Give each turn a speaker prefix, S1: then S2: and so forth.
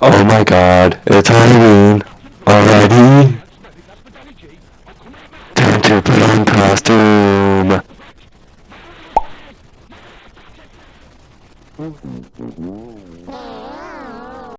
S1: Oh my god, it's Halloween already. Time to put on costume.